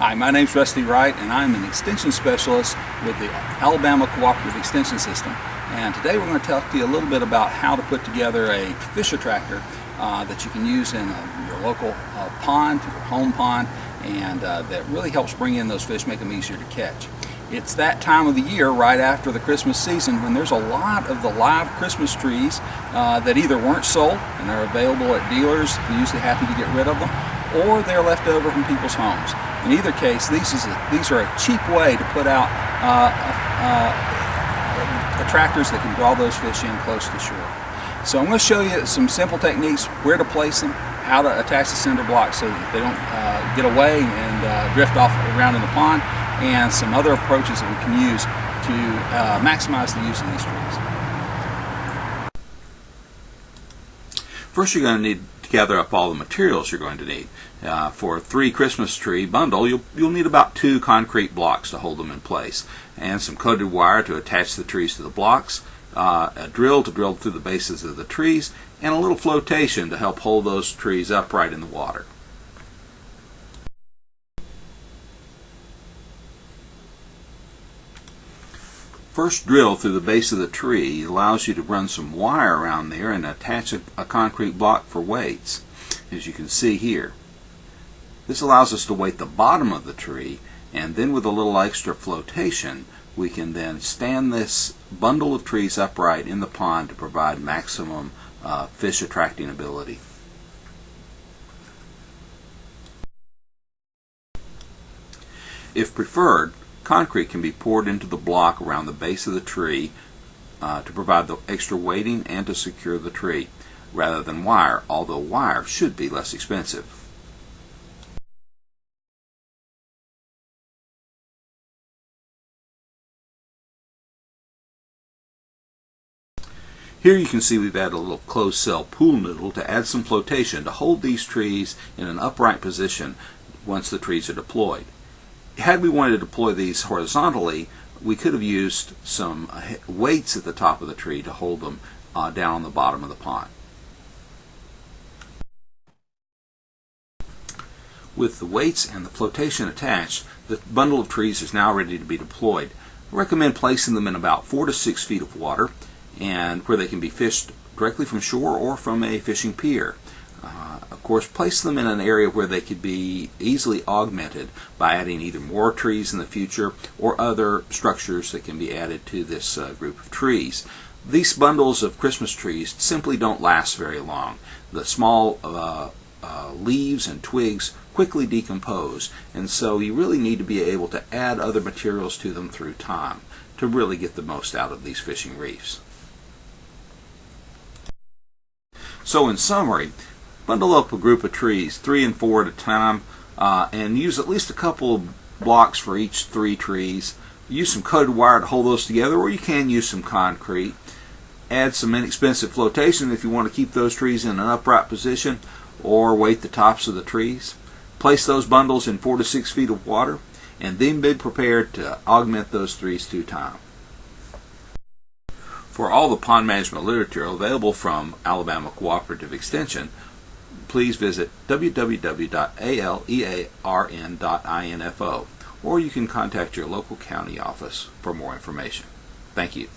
Hi, my name's Rusty Wright and I'm an extension specialist with the Alabama Cooperative Extension System. And today we're going to talk to you a little bit about how to put together a fish attractor uh, that you can use in uh, your local uh, pond, your home pond, and uh, that really helps bring in those fish, make them easier to catch. It's that time of the year right after the Christmas season when there's a lot of the live Christmas trees uh, that either weren't sold and are available at dealers, usually happy to get rid of them, or they're left over from people's homes. In either case, these, is a, these are a cheap way to put out uh, uh, attractors that can draw those fish in close to shore. So I'm going to show you some simple techniques, where to place them, how to attach the cinder blocks so that they don't uh, get away and uh, drift off around in the pond, and some other approaches that we can use to uh, maximize the use of these trees. First you're going to need gather up all the materials you're going to need. Uh, for a three Christmas tree bundle, you'll, you'll need about two concrete blocks to hold them in place, and some coated wire to attach the trees to the blocks, uh, a drill to drill through the bases of the trees, and a little flotation to help hold those trees upright in the water. First drill through the base of the tree allows you to run some wire around there and attach a, a, concrete block for weights, as you can see here. This allows us to weight the bottom of the tree, and then with a little extra flotation, we can then stand this bundle of trees upright in the pond to provide maximum uh, fish attracting ability. If preferred, Concrete can be poured into the block around the base of the tree uh, to provide the extra weighting and to secure the tree, rather than wire, although wire should be less expensive. Here you can see we've added a little closed cell pool noodle to add some flotation to hold these trees in an upright position once the trees are deployed had we wanted to deploy these horizontally, we could have used some weights at the top of the tree to hold them uh, down on the bottom of the pond. With the weights and the flotation attached, the bundle of trees is now ready to be deployed. I recommend placing them in about 4 to 6 feet of water and where they can be fished directly from shore or from a fishing pier. Of course, place them in an area where they could be easily augmented by adding either more trees in the future or other structures that can be added to this uh, group of trees. These bundles of Christmas trees simply don't last very long. The small uh, uh, leaves and twigs quickly decompose, and so you really need to be able to add other materials to them through time to really get the most out of these fishing reefs. So in summary, bundle up a group of trees, three and four at a time, uh, and use at least a couple of blocks for each three trees. Use some coated wire to hold those together, or you can use some concrete. Add some inexpensive flotation if you want to keep those trees in an upright position, or weight the tops of the trees. Place those bundles in four to six feet of water, and then be prepared to augment those trees through time. For all the pond management literature available from Alabama Cooperative Extension, please visit www.alearn.info or you can contact your local county office for more information. Thank you.